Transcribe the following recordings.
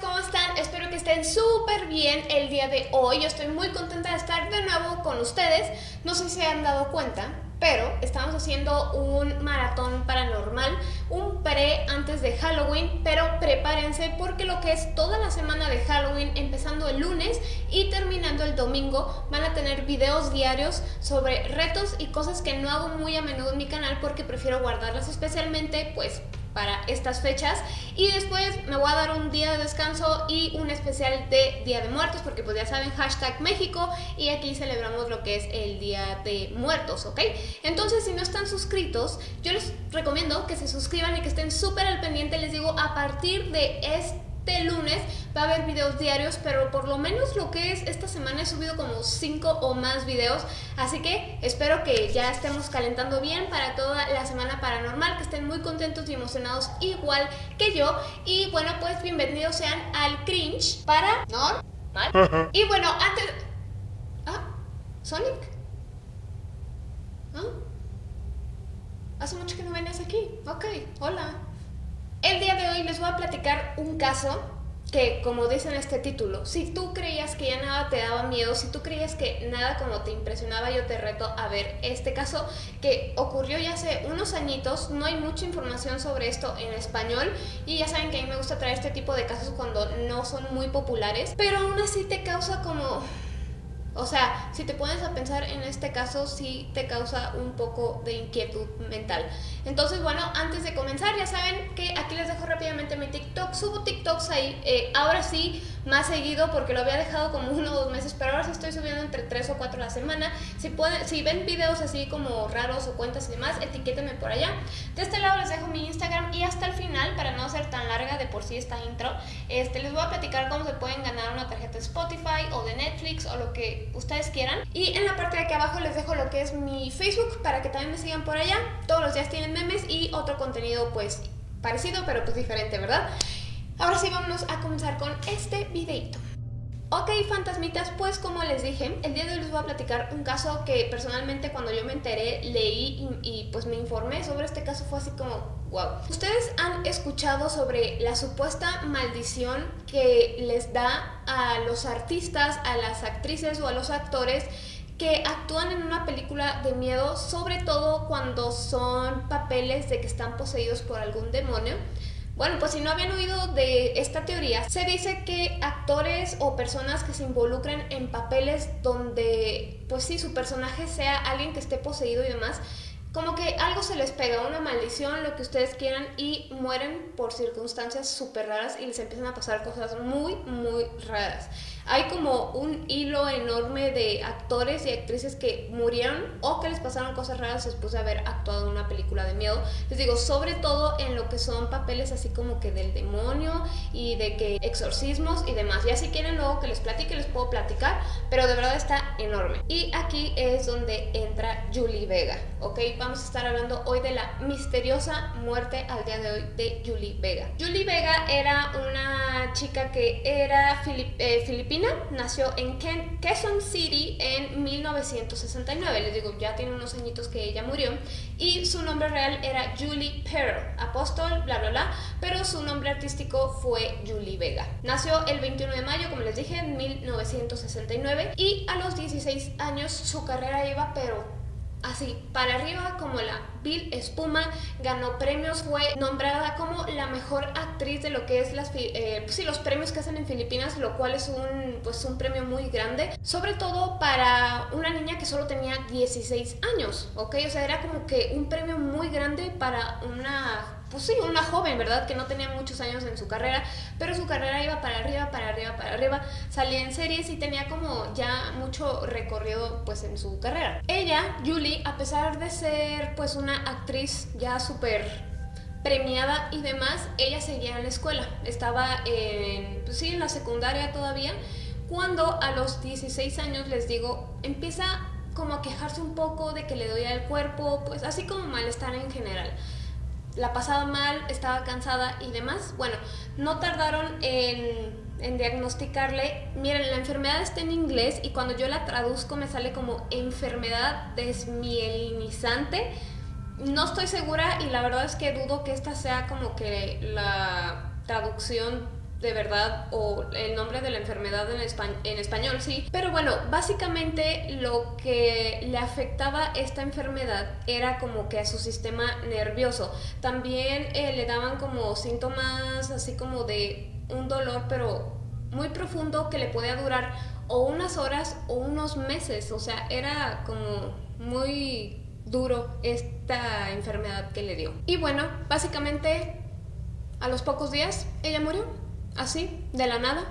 ¿cómo están? Espero que estén súper bien el día de hoy. Yo estoy muy contenta de estar de nuevo con ustedes. No sé si se han dado cuenta, pero estamos haciendo un maratón paranormal, un pre antes de Halloween, pero prepárense porque lo que es toda la semana de Halloween, empezando el lunes y terminando el domingo, van a tener videos diarios sobre retos y cosas que no hago muy a menudo en mi canal porque prefiero guardarlas especialmente, pues para estas fechas y después me voy a dar un día de descanso y un especial de Día de Muertos porque pues ya saben hashtag México y aquí celebramos lo que es el Día de Muertos, ¿ok? Entonces si no están suscritos yo les recomiendo que se suscriban y que estén súper al pendiente, les digo a partir de este este lunes va a haber videos diarios, pero por lo menos lo que es esta semana he subido como 5 o más videos, así que espero que ya estemos calentando bien para toda la semana paranormal, que estén muy contentos y emocionados igual que yo, y bueno pues bienvenidos sean al cringe para normal. Y bueno, antes... Ah, Sonic. ¿Ah? Hace mucho que no venías aquí. Ok, hola. El día de hoy les voy a platicar un caso que, como dice en este título, si tú creías que ya nada te daba miedo, si tú creías que nada como te impresionaba, yo te reto a ver este caso que ocurrió ya hace unos añitos, no hay mucha información sobre esto en español y ya saben que a mí me gusta traer este tipo de casos cuando no son muy populares, pero aún así te causa como o sea, si te pones a pensar en este caso, sí te causa un poco de inquietud mental. Entonces, bueno, antes de comenzar, ya saben que aquí les dejo rápidamente mi TikTok. Subo TikToks ahí, eh, ahora sí, más seguido, porque lo había dejado como uno o dos meses, pero ahora sí estoy subiendo entre tres o cuatro a la semana. Si, pueden, si ven videos así como raros o cuentas y demás, etiquétenme por allá. De este lado les dejo mi Instagram y hasta el final, para no ser tan larga de por sí esta intro, este, les voy a platicar cómo se pueden ganar una tarjeta de Spotify o de Netflix o lo que ustedes quieran. Y en la parte de aquí abajo les dejo lo que es mi Facebook para que también me sigan por allá. Todos los días tienen memes y otro contenido pues parecido pero pues diferente, ¿verdad? Ahora sí, vámonos a comenzar con este videito. Ok, fantasmitas, pues como les dije, el día de hoy les voy a platicar un caso que personalmente cuando yo me enteré, leí y, pues me informé sobre este caso fue así como, wow. Ustedes han escuchado sobre la supuesta maldición que les da a los artistas, a las actrices o a los actores que actúan en una película de miedo, sobre todo cuando son papeles de que están poseídos por algún demonio. Bueno, pues si no habían oído de esta teoría, se dice que actores o personas que se involucren en papeles donde, pues sí, su personaje sea alguien que esté poseído y demás, como que algo se les pega, una maldición, lo que ustedes quieran, y mueren por circunstancias súper raras y les empiezan a pasar cosas muy, muy raras. Hay como un hilo enorme de actores y actrices que murieron o que les pasaron cosas raras después de haber actuado en una película de miedo. Les digo, sobre todo en lo que son papeles así como que del demonio y de que exorcismos y demás. Ya si quieren luego que les platique, les puedo platicar, pero de verdad está enorme. Y aquí es donde entra Julie Vega, ¿ok? Vamos a estar hablando hoy de la misteriosa muerte al día de hoy de Julie Vega. Julie Vega era una chica que era eh, nació en Quezon City en 1969, les digo, ya tiene unos añitos que ella murió, y su nombre real era Julie Pearl, apóstol, bla bla bla, pero su nombre artístico fue Julie Vega. Nació el 21 de mayo, como les dije, en 1969, y a los 16 años su carrera iba, pero así para arriba como la Bill Espuma, ganó premios, fue nombrada como la mejor actriz de lo que es las, eh, pues los premios que hacen en Filipinas, lo cual es un, pues un premio muy grande, sobre todo para una niña que solo tenía 16 años, ¿ok? O sea, era como que un premio muy grande para una pues sí, una joven, ¿verdad? Que no tenía muchos años en su carrera, pero su carrera iba para arriba, para arriba, para arriba, salía en series y tenía como ya mucho recorrido pues en su carrera. Ella, Julie, a pesar de ser pues una actriz ya súper premiada y demás, ella seguía en la escuela, estaba en, pues sí, en la secundaria todavía, cuando a los 16 años, les digo, empieza como a quejarse un poco de que le doy al cuerpo, pues así como malestar en general la pasaba mal, estaba cansada y demás. Bueno, no tardaron en, en, diagnosticarle, miren, la enfermedad está en inglés y cuando yo la traduzco me sale como enfermedad desmielinizante. No estoy segura y la verdad es que dudo que esta sea como que la traducción de verdad o el nombre de la enfermedad en, en, español, sí. Pero bueno, básicamente lo que le afectaba esta enfermedad era como que a su sistema nervioso. También eh, le daban como síntomas así como de un dolor, pero muy profundo que le podía durar o unas horas o unos meses. O sea, era como muy duro esta enfermedad que le dio. Y bueno, básicamente a los pocos días ella murió, así, de la nada.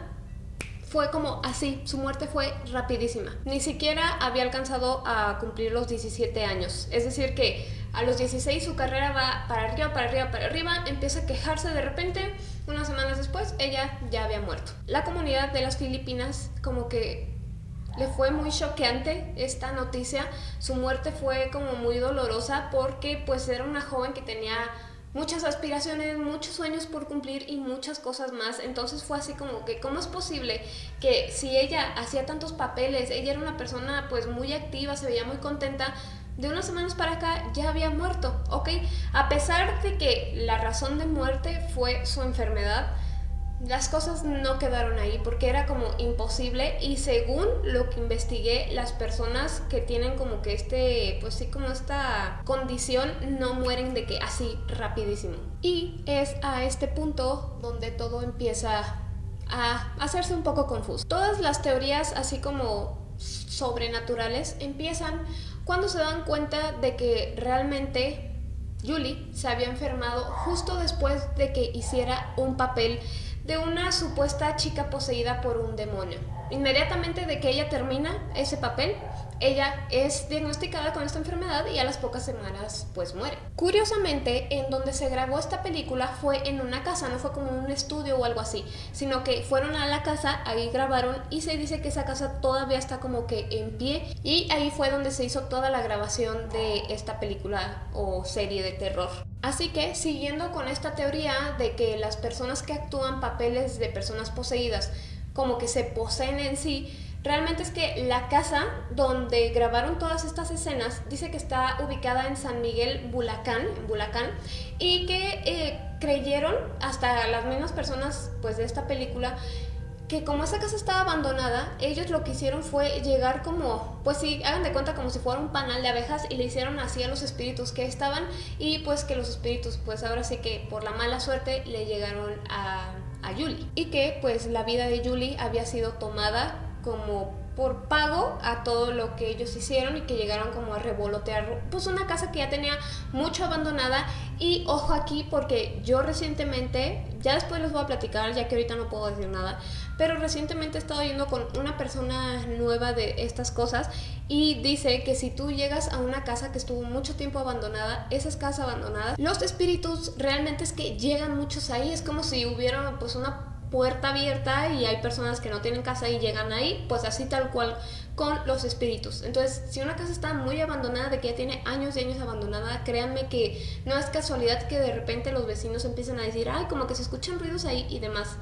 Fue como así, su muerte fue rapidísima. Ni siquiera había alcanzado a cumplir los 17 años. Es decir, que a los 16 su carrera va para arriba, para arriba, para arriba, empieza a quejarse de repente. Unas semanas después, ella ya había muerto. La comunidad de las Filipinas como que le fue muy choqueante esta noticia. Su muerte fue como muy dolorosa porque pues era una joven que tenía muchas aspiraciones, muchos sueños por cumplir y muchas cosas más. Entonces fue así como que, ¿cómo es posible que si ella hacía tantos papeles, ella era una persona pues muy activa, se veía muy contenta, de unas semanas para acá ya había muerto, ¿ok? A pesar de que la razón de muerte fue su enfermedad, las cosas no quedaron ahí porque era como imposible y según lo que investigué, las personas que tienen como que este, pues sí, como esta condición no mueren de que así rapidísimo. Y es a este punto donde todo empieza a hacerse un poco confuso. Todas las teorías así como sobrenaturales empiezan cuando se dan cuenta de que realmente Julie se había enfermado justo después de que hiciera un papel de una supuesta chica poseída por un demonio. Inmediatamente de que ella termina ese papel, ella es diagnosticada con esta enfermedad y a las pocas semanas pues muere. Curiosamente, en donde se grabó esta película fue en una casa, no fue como un estudio o algo así, sino que fueron a la casa, ahí grabaron y se dice que esa casa todavía está como que en pie y ahí fue donde se hizo toda la grabación de esta película o serie de terror. Así que, siguiendo con esta teoría de que las personas que actúan papeles de personas poseídas como que se poseen en sí, realmente es que la casa donde grabaron todas estas escenas dice que está ubicada en San Miguel Bulacán, en y que eh, creyeron hasta las mismas personas pues de esta película que como esa casa estaba abandonada, ellos lo que hicieron fue llegar como, pues sí, hagan de cuenta como si fuera un panal de abejas y le hicieron así a los espíritus que estaban y pues que los espíritus pues ahora sí que por la mala suerte le llegaron a, a Julie y que pues la vida de Julie había sido tomada como por pago a todo lo que ellos hicieron y que llegaron como a revolotear pues una casa que ya tenía mucho abandonada. Y ojo aquí porque yo recientemente ya después les voy a platicar ya que ahorita no puedo decir nada pero recientemente he estado yendo con una persona nueva de estas cosas y dice que si tú llegas a una casa que estuvo mucho tiempo abandonada, esa es casa abandonada, los espíritus realmente es que llegan muchos ahí, es como si hubiera pues una puerta abierta y hay personas que no tienen casa y llegan ahí, pues así tal cual con los espíritus. Entonces, si una casa está muy abandonada, de que ya tiene años y años abandonada, créanme que no es casualidad que de repente los vecinos empiecen a decir, ay, como que se escuchan ruidos ahí y demás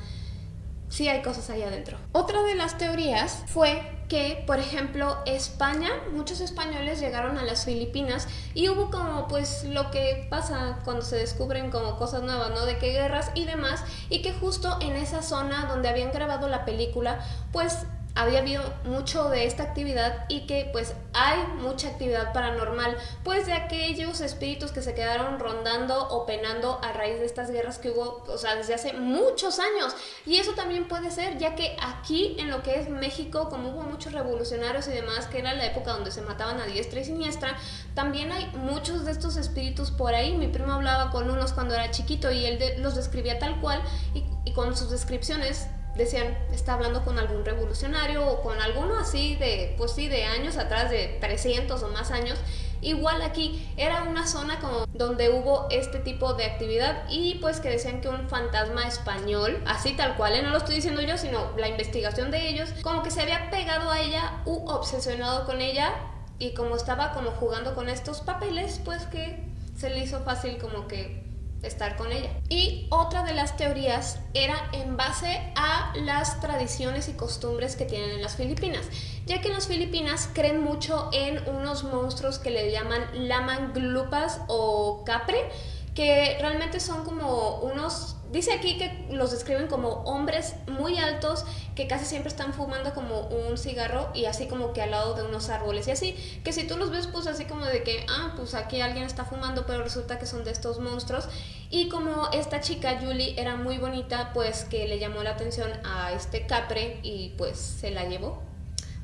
sí hay cosas ahí adentro. Otra de las teorías fue que, por ejemplo, España, muchos españoles llegaron a las Filipinas y hubo como pues lo que pasa cuando se descubren como cosas nuevas, ¿no? De que guerras y demás, y que justo en esa zona donde habían grabado la película, pues había habido mucho de esta actividad y que pues hay mucha actividad paranormal, pues de aquellos espíritus que se quedaron rondando o penando a raíz de estas guerras que hubo, o sea, desde hace muchos años. Y eso también puede ser, ya que aquí en lo que es México, como hubo muchos revolucionarios y demás, que era la época donde se mataban a diestra y siniestra, también hay muchos de estos espíritus por ahí. Mi primo hablaba con unos cuando era chiquito y él los describía tal cual y, y con sus descripciones decían, está hablando con algún revolucionario o con alguno así de, pues sí, de años atrás, de 300 o más años. Igual aquí era una zona como donde hubo este tipo de actividad y pues que decían que un fantasma español, así tal cual, ¿eh? no lo estoy diciendo yo, sino la investigación de ellos, como que se había pegado a ella u obsesionado con ella y como estaba como jugando con estos papeles, pues que se le hizo fácil como que estar con ella. Y otra de las teorías era en base a las tradiciones y costumbres que tienen en las Filipinas, ya que en las Filipinas creen mucho en unos monstruos que le llaman lamanglupas o capre, que realmente son como unos Dice aquí que los describen como hombres muy altos que casi siempre están fumando como un cigarro y así como que al lado de unos árboles y así, que si tú los ves pues así como de que, ah, pues aquí alguien está fumando, pero resulta que son de estos monstruos. Y como esta chica, Julie, era muy bonita, pues que le llamó la atención a este capre y pues se la llevó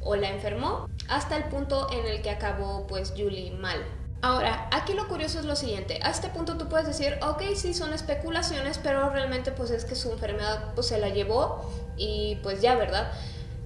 o la enfermó hasta el punto en el que acabó pues Julie mal. Ahora, aquí lo curioso es lo siguiente, a este punto tú puedes decir, ok, sí son especulaciones, pero realmente pues es que su enfermedad pues se la llevó y pues ya, ¿verdad?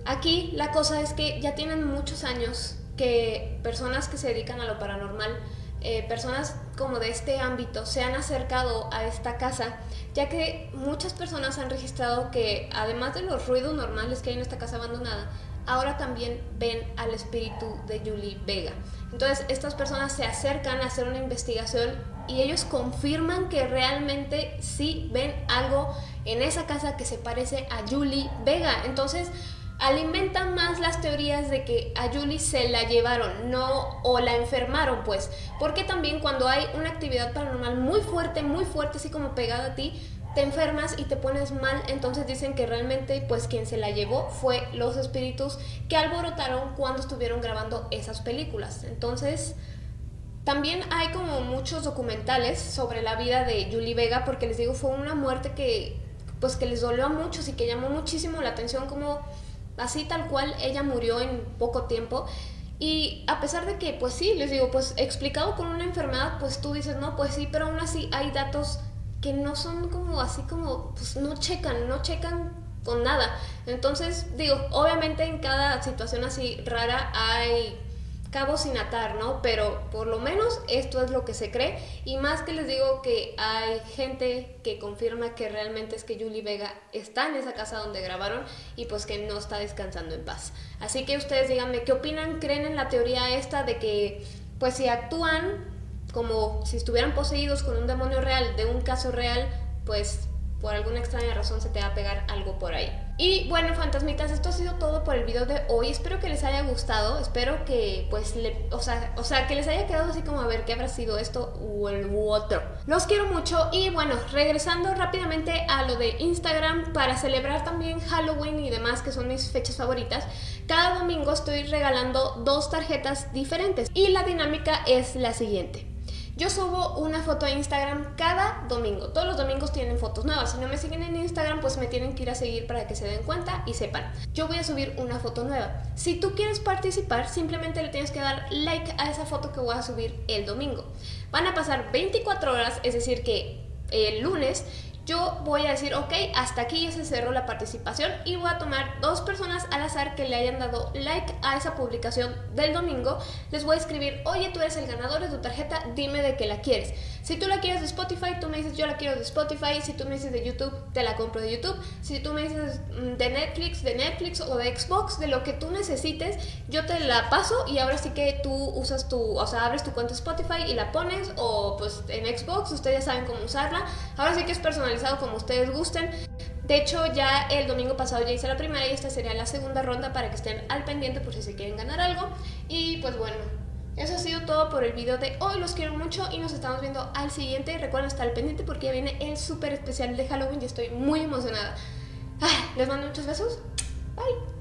Aquí la cosa es que ya tienen muchos años que personas que se dedican a lo paranormal, eh, personas como de este ámbito se han acercado a esta casa, ya que muchas personas han registrado que además de los ruidos normales que hay en esta casa abandonada, ahora también ven al espíritu de Julie Vega. Entonces estas personas se acercan a hacer una investigación y ellos confirman que realmente sí ven algo en esa casa que se parece a Julie Vega. Entonces alimentan más las teorías de que a Julie se la llevaron, no o la enfermaron, pues, porque también cuando hay una actividad paranormal muy fuerte, muy fuerte, así como pegada a ti, te enfermas y te pones mal, entonces dicen que realmente pues quien se la llevó fue los espíritus que alborotaron cuando estuvieron grabando esas películas. Entonces, también hay como muchos documentales sobre la vida de Julie Vega porque les digo, fue una muerte que pues que les dolió a muchos y que llamó muchísimo la atención como así tal cual ella murió en poco tiempo. Y a pesar de que, pues sí, les digo, pues explicado con una enfermedad, pues tú dices, no, pues sí, pero aún así hay datos que no son como así como, pues no checan, no checan con nada. Entonces, digo, obviamente en cada situación así rara hay cabos sin atar, ¿no? Pero por lo menos esto es lo que se cree y más que les digo que hay gente que confirma que realmente es que Julie Vega está en esa casa donde grabaron y pues que no está descansando en paz. Así que ustedes díganme qué opinan, creen en la teoría esta de que pues si actúan como si estuvieran poseídos con un demonio real de un caso real, pues por alguna extraña razón se te va a pegar algo por ahí. Y bueno, fantasmitas, esto ha sido todo por el video de hoy. Espero que les haya gustado, espero que pues, o, sea, o sea, que les haya quedado así como a ver qué habrá sido esto o el otro. Los quiero mucho y bueno, regresando rápidamente a lo de Instagram para celebrar también Halloween y demás, que son mis fechas favoritas. Cada domingo estoy regalando dos tarjetas diferentes y la dinámica es la siguiente. Yo subo una foto a Instagram cada domingo. Todos los domingos tienen fotos nuevas. Si no me siguen en Instagram, pues me tienen que ir a seguir para que se den cuenta y sepan. Yo voy a subir una foto nueva. Si tú quieres participar, simplemente le tienes que dar like a esa foto que voy a subir el domingo. Van a pasar 24 horas, es decir que el lunes yo voy a decir, ok, hasta aquí ya se cerró la participación y voy a tomar dos personas al azar que le hayan dado like a esa publicación del domingo. Les voy a escribir, oye, tú eres el ganador de tu tarjeta, dime de qué la quieres. Si tú la quieres de Spotify, tú me dices, yo la quiero de Spotify. Si tú me dices de YouTube, te la compro de YouTube. Si tú me dices mm, de Netflix, de Netflix o de Xbox, de lo que tú necesites, yo te la paso y ahora sí que tú usas tu, o sea, abres tu cuenta Spotify y la pones o pues en Xbox, ustedes ya saben cómo usarla. Ahora sí que es personal como ustedes gusten. De hecho, ya el domingo pasado ya hice la primera y esta sería la segunda ronda para que estén al pendiente por si se quieren ganar algo. Y pues bueno, eso ha sido todo por el video de hoy. Los quiero mucho y nos estamos viendo al siguiente. Recuerden estar al pendiente porque viene el súper especial de Halloween y estoy muy emocionada. les mando muchos besos. Bye.